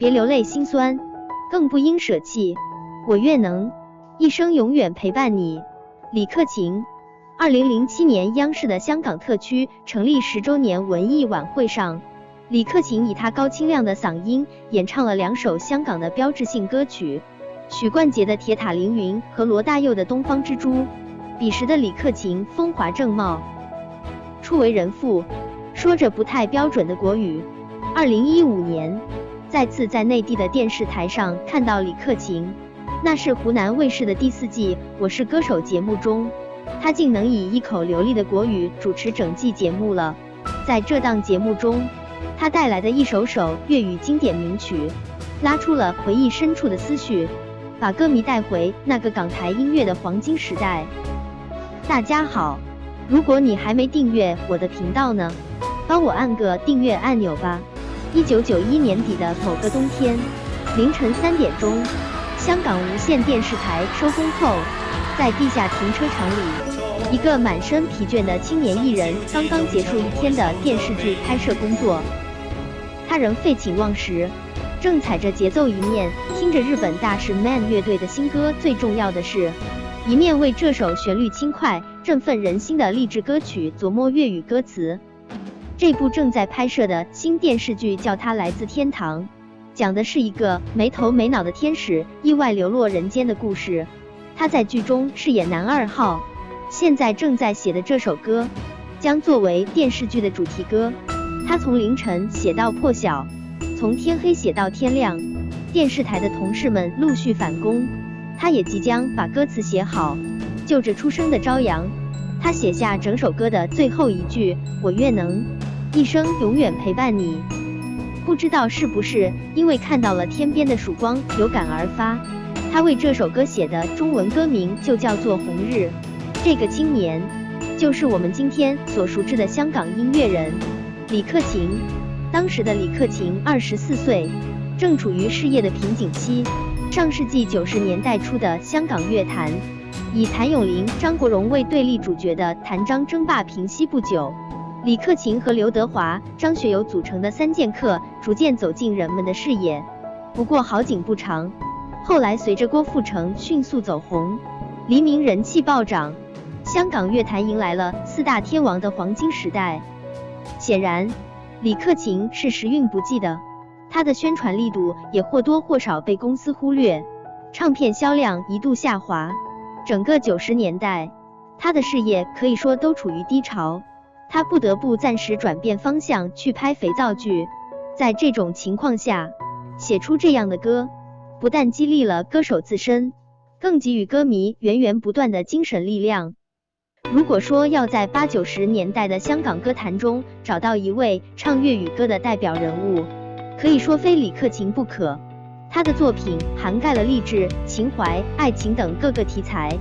别流泪心酸，更不应舍弃。我愿能一生永远陪伴你。李克勤。二零零七年，央视的香港特区成立十周年文艺晚会上，李克勤以他高清亮的嗓音演唱了两首香港的标志性歌曲，许冠杰的《铁塔凌云》和罗大佑的《东方之珠》。彼时的李克勤风华正茂，初为人父，说着不太标准的国语。二零一五年，再次在内地的电视台上看到李克勤，那是湖南卫视的第四季《我是歌手》节目中。他竟能以一口流利的国语主持整季节目了。在这档节目中，他带来的一首首粤语经典名曲，拉出了回忆深处的思绪，把歌迷带回那个港台音乐的黄金时代。大家好，如果你还没订阅我的频道呢，帮我按个订阅按钮吧。一九九一年底的某个冬天，凌晨三点钟，香港无线电视台收工后。在地下停车场里，一个满身疲倦的青年艺人刚刚结束一天的电视剧拍摄工作，他仍废寝忘食，正踩着节奏一面听着日本大师 Man 乐队的新歌《最重要的是》，一面为这首旋律轻快、振奋人心的励志歌曲琢磨粤语歌词。这部正在拍摄的新电视剧叫《他来自天堂》，讲的是一个没头没脑的天使意外流落人间的故事。他在剧中饰演男二号，现在正在写的这首歌将作为电视剧的主题歌。他从凌晨写到破晓，从天黑写到天亮。电视台的同事们陆续返工，他也即将把歌词写好。就着初升的朝阳，他写下整首歌的最后一句：“我愿能一生永远陪伴你。”不知道是不是因为看到了天边的曙光，有感而发。他为这首歌写的中文歌名就叫做《红日》。这个青年，就是我们今天所熟知的香港音乐人李克勤。当时的李克勤二十四岁，正处于事业的瓶颈期。上世纪九十年代初的香港乐坛，以谭咏麟、张国荣为对立主角的谭张争霸平息不久，李克勤和刘德华、张学友组成的三剑客逐渐走进人们的视野。不过好景不长。后来，随着郭富城迅速走红，黎明人气暴涨，香港乐坛迎来了四大天王的黄金时代。显然，李克勤是时运不济的，他的宣传力度也或多或少被公司忽略，唱片销量一度下滑。整个九十年代，他的事业可以说都处于低潮，他不得不暂时转变方向去拍肥皂剧。在这种情况下，写出这样的歌。不但激励了歌手自身，更给予歌迷源源不断的精神力量。如果说要在八九十年代的香港歌坛中找到一位唱粤语歌的代表人物，可以说非李克勤不可。他的作品涵盖了励志、情怀、爱情等各个题材，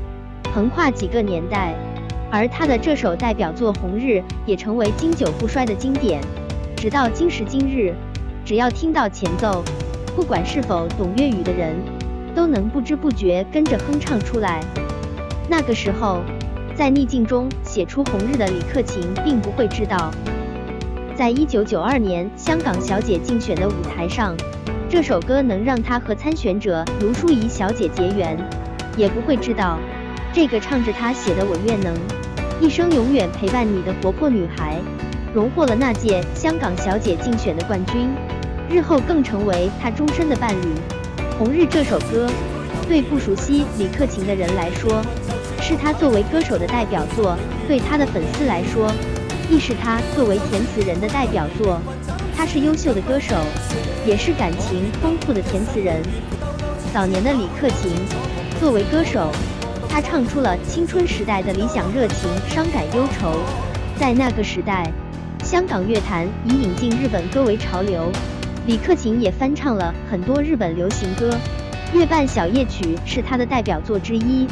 横跨几个年代。而他的这首代表作《红日》也成为经久不衰的经典，直到今时今日，只要听到前奏。不管是否懂粤语的人，都能不知不觉跟着哼唱出来。那个时候，在逆境中写出《红日》的李克勤，并不会知道，在一九九二年香港小姐竞选的舞台上，这首歌能让他和参选者卢淑仪小姐结缘；也不会知道，这个唱着他写的《我愿能一生永远陪伴你》的活泼女孩，荣获了那届香港小姐竞选的冠军。日后更成为他终身的伴侣。《红日》这首歌，对不熟悉李克勤的人来说，是他作为歌手的代表作；对他的粉丝来说，亦是他作为填词人的代表作。他是优秀的歌手，也是感情丰富的填词人。早年的李克勤，作为歌手，他唱出了青春时代的理想、热情、伤感、忧愁。在那个时代，香港乐坛以引进日本歌为潮流。李克勤也翻唱了很多日本流行歌，《月半小夜曲》是他的代表作之一。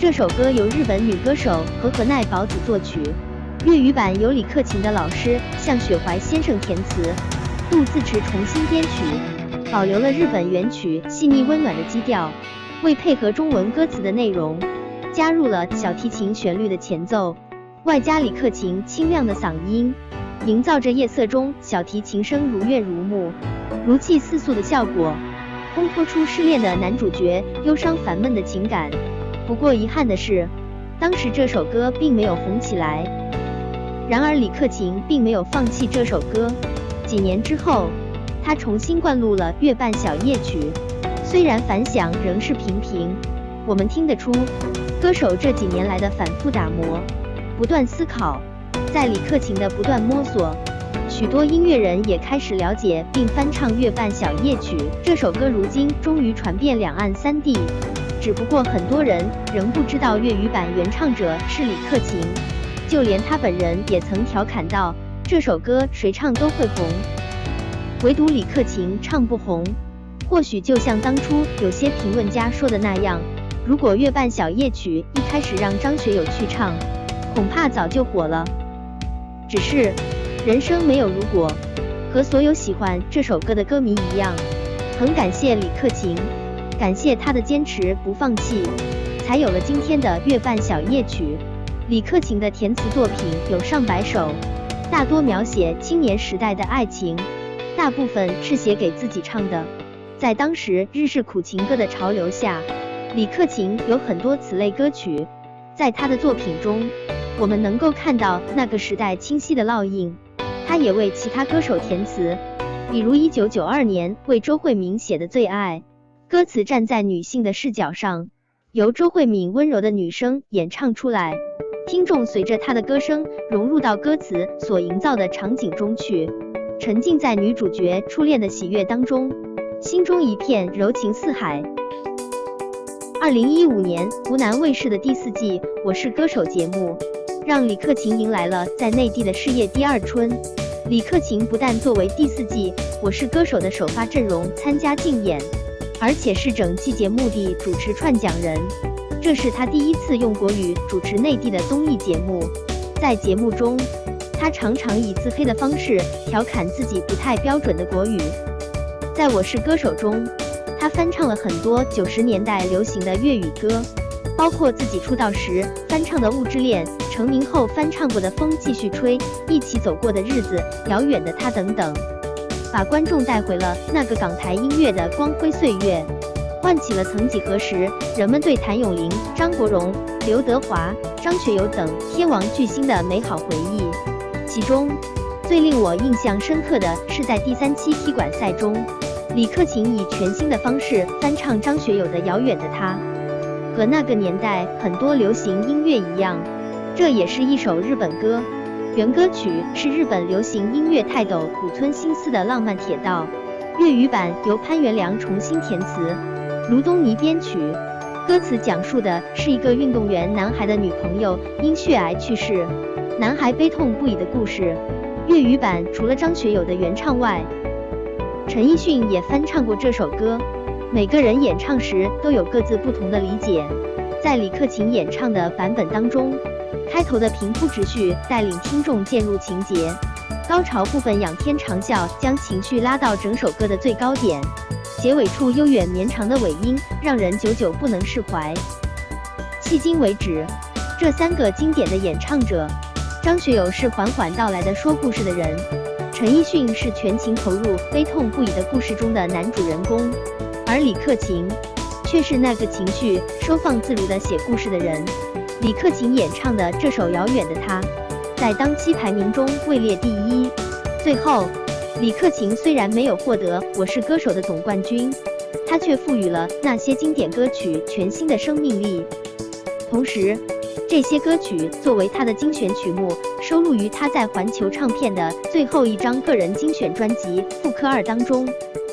这首歌由日本女歌手和和奈保子作曲，粤语版由李克勤的老师向雪怀先生填词，杜自持重新编曲，保留了日本原曲细腻温暖的基调，为配合中文歌词的内容，加入了小提琴旋律的前奏，外加李克勤清亮的嗓音。营造着夜色中小提琴声如怨如慕、如泣似诉的效果，烘托出失恋的男主角忧伤烦闷的情感。不过遗憾的是，当时这首歌并没有红起来。然而李克勤并没有放弃这首歌，几年之后，他重新灌录了《月半小夜曲》，虽然反响仍是平平。我们听得出，歌手这几年来的反复打磨、不断思考，在李克勤的不断摸索，许多音乐人也开始了解并翻唱《月半小夜曲》这首歌。如今终于传遍两岸三地，只不过很多人仍不知道粤语版原唱者是李克勤，就连他本人也曾调侃道：“这首歌谁唱都会红，唯独李克勤唱不红。”或许就像当初有些评论家说的那样。如果《月半小夜曲》一开始让张学友去唱，恐怕早就火了。只是人生没有如果，和所有喜欢这首歌的歌迷一样，很感谢李克勤，感谢他的坚持不放弃，才有了今天的《月半小夜曲》。李克勤的填词作品有上百首，大多描写青年时代的爱情，大部分是写给自己唱的。在当时日式苦情歌的潮流下。李克勤有很多此类歌曲，在他的作品中，我们能够看到那个时代清晰的烙印。他也为其他歌手填词，比如1992年为周慧敏写的《最爱》，歌词站在女性的视角上，由周慧敏温柔的女声演唱出来，听众随着她的歌声融入到歌词所营造的场景中去，沉浸在女主角初恋的喜悦当中，心中一片柔情似海。二零一五年，湖南卫视的第四季《我是歌手》节目，让李克勤迎来了在内地的事业第二春。李克勤不但作为第四季《我是歌手》的首发阵容参加竞演，而且是整季节目的主持串讲人。这是他第一次用国语主持内地的综艺节目。在节目中，他常常以自黑的方式调侃自己不太标准的国语。在我是歌手中。他翻唱了很多九十年代流行的粤语歌，包括自己出道时翻唱的《物质恋》，成名后翻唱过的《风继续吹》，一起走过的日子，遥远的他等等，把观众带回了那个港台音乐的光辉岁月，唤起了曾几何时人们对谭咏麟、张国荣、刘德华、张学友等天王巨星的美好回忆。其中最令我印象深刻的是在第三期踢馆赛中。李克勤以全新的方式翻唱张学友的《遥远的他》，和那个年代很多流行音乐一样，这也是一首日本歌。原歌曲是日本流行音乐泰斗古村新司的《浪漫铁道》，粤语版由潘元良重新填词，卢东尼编曲。歌词讲述的是一个运动员男孩的女朋友因血癌去世，男孩悲痛不已的故事。粤语版除了张学友的原唱外，陈奕迅也翻唱过这首歌，每个人演唱时都有各自不同的理解。在李克勤演唱的版本当中，开头的平铺直叙带领听众渐入情节，高潮部分仰天长啸将情绪拉到整首歌的最高点，结尾处悠远绵长的尾音让人久久不能释怀。迄今为止，这三个经典的演唱者，张学友是缓缓到来的说故事的人。陈奕迅是全情投入、悲痛不已的故事中的男主人公，而李克勤却是那个情绪收放自如的写故事的人。李克勤演唱的这首《遥远的他》在当期排名中位列第一。最后，李克勤虽然没有获得《我是歌手》的总冠军，他却赋予了那些经典歌曲全新的生命力。同时，这些歌曲作为他的精选曲目，收录于他在环球唱片的最后一张个人精选专辑《复刻二》当中。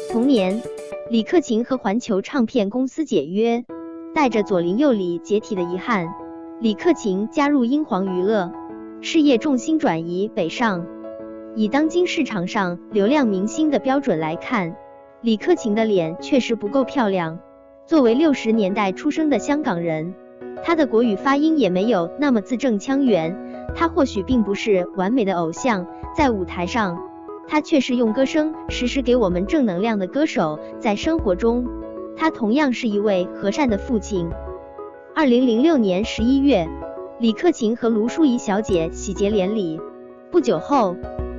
同年，李克勤和环球唱片公司解约，带着左邻右里解体的遗憾，李克勤加入英皇娱乐，事业重心转移北上。以当今市场上流量明星的标准来看，李克勤的脸确实不够漂亮。作为六十年代出生的香港人。他的国语发音也没有那么字正腔圆，他或许并不是完美的偶像，在舞台上，他却是用歌声时时给我们正能量的歌手。在生活中，他同样是一位和善的父亲。二零零六年十一月，李克勤和卢淑仪小姐喜结连理。不久后，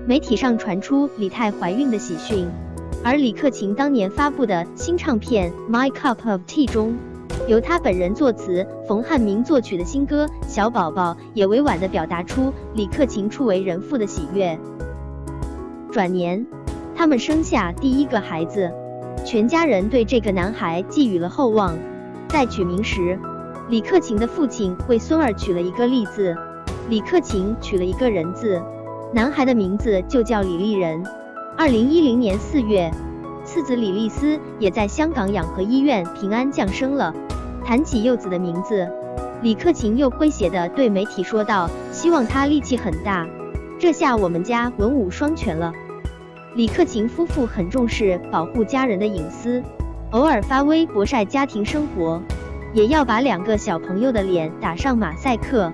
媒体上传出李泰怀孕的喜讯，而李克勤当年发布的新唱片《My Cup of Tea》中，由他本人作词、冯汉明作曲的新歌《小宝宝》也委婉地表达出李克勤初为人父的喜悦。转年，他们生下第一个孩子，全家人对这个男孩寄予了厚望。在取名时，李克勤的父亲为孙儿取了一个“利”字，李克勤取了一个人字，男孩的名字就叫李立仁。二零一零年四月，次子李立思也在香港养和医院平安降生了。谈起幼子的名字，李克勤又诙谐地对媒体说道：“希望他力气很大。”这下我们家文武双全了。李克勤夫妇很重视保护家人的隐私，偶尔发微博晒家庭生活。也要把两个小朋友的脸打上马赛克，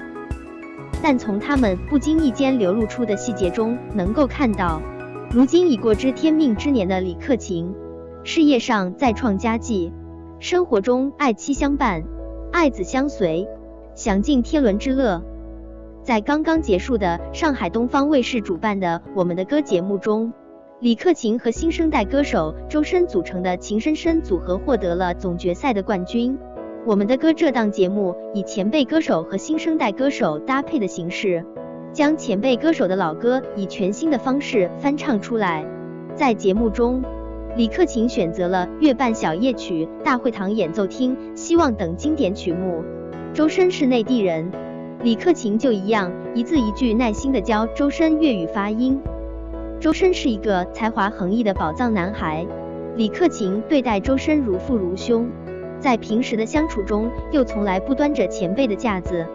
但从他们不经意间流露出的细节中，能够看到，如今已过知天命之年的李克勤，事业上再创佳绩，生活中爱妻相伴，爱子相随，享尽天伦之乐。在刚刚结束的上海东方卫视主办的《我们的歌》节目中，李克勤和新生代歌手周深组成的情深深组合获得了总决赛的冠军。我们的歌这档节目以前辈歌手和新生代歌手搭配的形式，将前辈歌手的老歌以全新的方式翻唱出来。在节目中，李克勤选择了《月半小夜曲》《大会堂演奏厅》《希望》等经典曲目。周深是内地人，李克勤就一样，一字一句耐心的教周深粤语发音。周深是一个才华横溢的宝藏男孩，李克勤对待周深如父如兄。在平时的相处中，又从来不端着前辈的架子，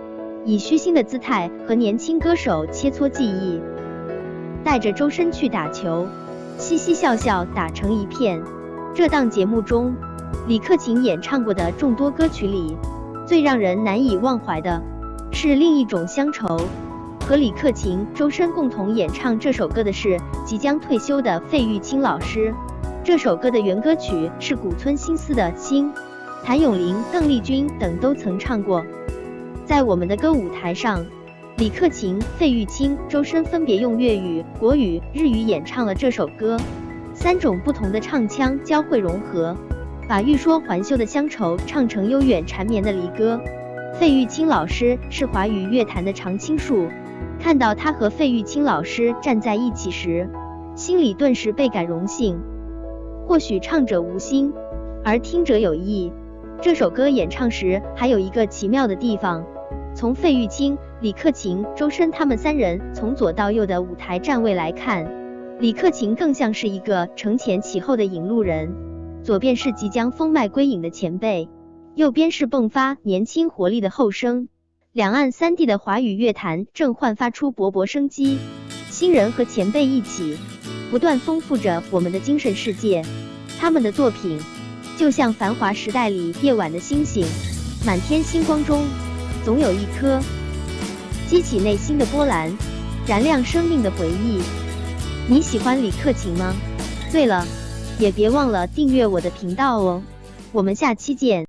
以虚心的姿态和年轻歌手切磋技艺，带着周深去打球，嘻嘻笑笑打成一片。这档节目中，李克勤演唱过的众多歌曲里，最让人难以忘怀的是另一种乡愁。和李克勤、周深共同演唱这首歌的是即将退休的费玉清老师。这首歌的原歌曲是古村新司的《心》。谭咏麟、邓丽君等都曾唱过。在我们的歌舞台上，李克勤、费玉清、周深分别用粤语、国语、日语演唱了这首歌，三种不同的唱腔交汇融合，把欲说还休的乡愁唱成悠远缠绵的离歌。费玉清老师是华语乐坛的常青树，看到他和费玉清老师站在一起时，心里顿时倍感荣幸。或许唱者无心，而听者有意。这首歌演唱时还有一个奇妙的地方，从费玉清、李克勤、周深他们三人从左到右的舞台站位来看，李克勤更像是一个承前启后的引路人，左边是即将风迈归隐的前辈，右边是迸发年轻活力的后生。两岸三地的华语乐坛正焕发出勃勃生机，新人和前辈一起，不断丰富着我们的精神世界。他们的作品。就像繁华时代里夜晚的星星，满天星光中，总有一颗激起内心的波澜，燃亮生命的回忆。你喜欢李克勤吗？对了，也别忘了订阅我的频道哦。我们下期见。